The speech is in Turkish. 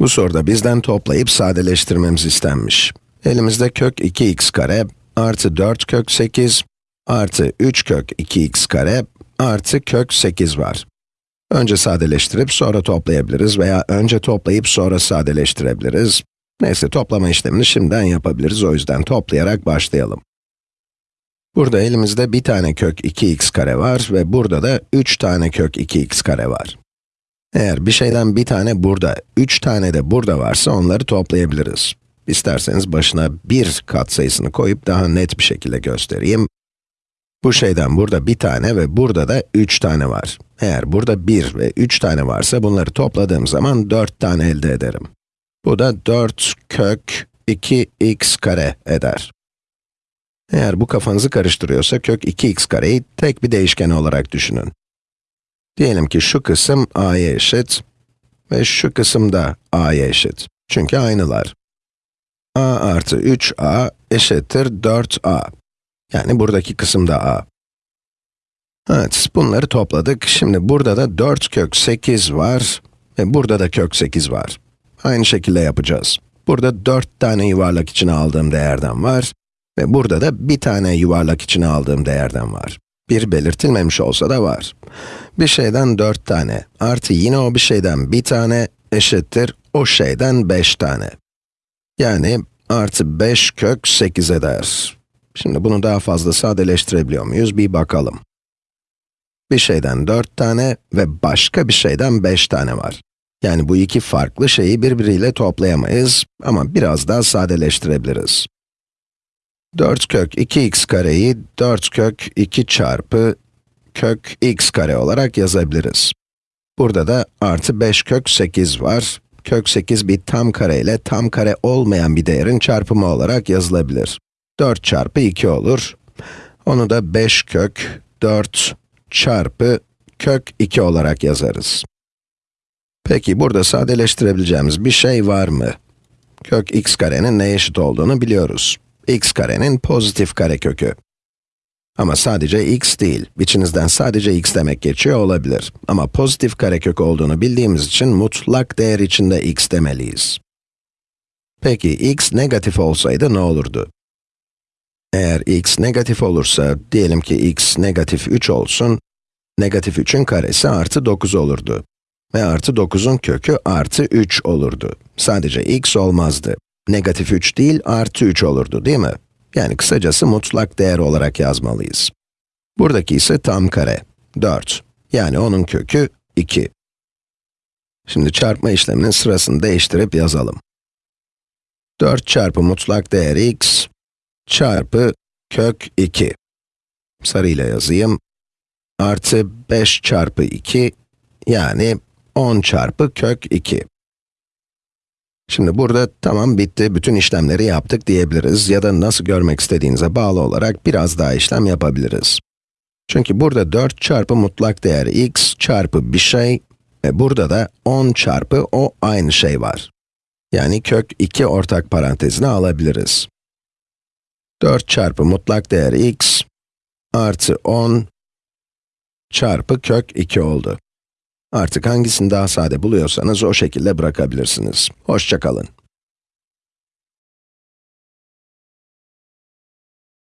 Bu soruda bizden toplayıp sadeleştirmemiz istenmiş. Elimizde kök 2x kare, artı 4 kök 8, artı 3 kök 2x kare, artı kök 8 var. Önce sadeleştirip sonra toplayabiliriz veya önce toplayıp sonra sadeleştirebiliriz. Neyse toplama işlemini şimdiden yapabiliriz, o yüzden toplayarak başlayalım. Burada elimizde bir tane kök 2x kare var ve burada da 3 tane kök 2x kare var. Eğer bir şeyden bir tane burada, 3 tane de burada varsa onları toplayabiliriz. İsterseniz başına 1 katsayısını koyup daha net bir şekilde göstereyim. Bu şeyden burada bir tane ve burada da 3 tane var. Eğer burada 1 ve 3 tane varsa bunları topladığım zaman 4 tane elde ederim. Bu da 4 kök 2x kare eder. Eğer bu kafanızı karıştırıyorsa kök 2x kareyi tek bir değişken olarak düşünün. Diyelim ki şu kısım a'ya eşit ve şu kısım da a'ya eşit. Çünkü aynılar. a artı 3a eşittir 4a. Yani buradaki kısım da a. Evet, bunları topladık. Şimdi burada da 4 kök 8 var ve burada da kök 8 var. Aynı şekilde yapacağız. Burada 4 tane yuvarlak içine aldığım değerden var ve burada da bir tane yuvarlak içine aldığım değerden var. Bir belirtilmemiş olsa da var. Bir şeyden 4 tane, artı yine o bir şeyden bir tane eşittir o şeyden 5 tane. Yani artı 5 kök 8 eder. Şimdi bunu daha fazla sadeleştirebiliyor muyuz? Bir bakalım. Bir şeyden 4 tane ve başka bir şeyden 5 tane var. Yani bu iki farklı şeyi birbiriyle toplayamayız ama biraz daha sadeleştirebiliriz. 4 kök 2x kareyi 4 kök 2 çarpı kök x kare olarak yazabiliriz. Burada da artı 5 kök 8 var. Kök 8 bir tam kare ile tam kare olmayan bir değerin çarpımı olarak yazılabilir. 4 çarpı 2 olur. Onu da 5 kök 4 çarpı kök 2 olarak yazarız. Peki burada sadeleştirebileceğimiz bir şey var mı? Kök x karenin neye eşit olduğunu biliyoruz. X karenin pozitif karekökü. Ama sadece x değil, içinizden sadece x demek geçiyor olabilir. Ama pozitif karekök olduğunu bildiğimiz için mutlak değer içinde x demeliyiz. Peki x negatif olsaydı ne olurdu? Eğer x negatif olursa, diyelim ki x negatif 3 olsun, negatif 3'ün karesi artı 9 olurdu. Ve artı 9'un kökü artı 3 olurdu. Sadece x olmazdı. Negatif 3 değil, artı 3 olurdu, değil mi? Yani kısacası mutlak değer olarak yazmalıyız. Buradaki ise tam kare, 4. Yani onun kökü 2. Şimdi çarpma işleminin sırasını değiştirip yazalım. 4 çarpı mutlak değer x çarpı kök 2. Sarıyla yazayım. Artı 5 çarpı 2, yani 10 çarpı kök 2. Şimdi burada tamam bitti, bütün işlemleri yaptık diyebiliriz ya da nasıl görmek istediğinize bağlı olarak biraz daha işlem yapabiliriz. Çünkü burada 4 çarpı mutlak değer x çarpı bir şey ve burada da 10 çarpı o aynı şey var. Yani kök 2 ortak parantezine alabiliriz. 4 çarpı mutlak değer x artı 10 çarpı kök 2 oldu. Artık hangisini daha sade buluyorsanız o şekilde bırakabilirsiniz. Hoşçakalın.